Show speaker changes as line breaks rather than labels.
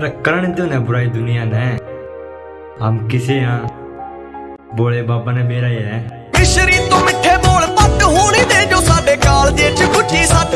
करण तो ना बुराई दुनिया ने हम किसे हाँ? बोले बाबा ने मेरा ही है।
तो मिठे बोल पट होनी दे जो साडे काल जे गुठी सट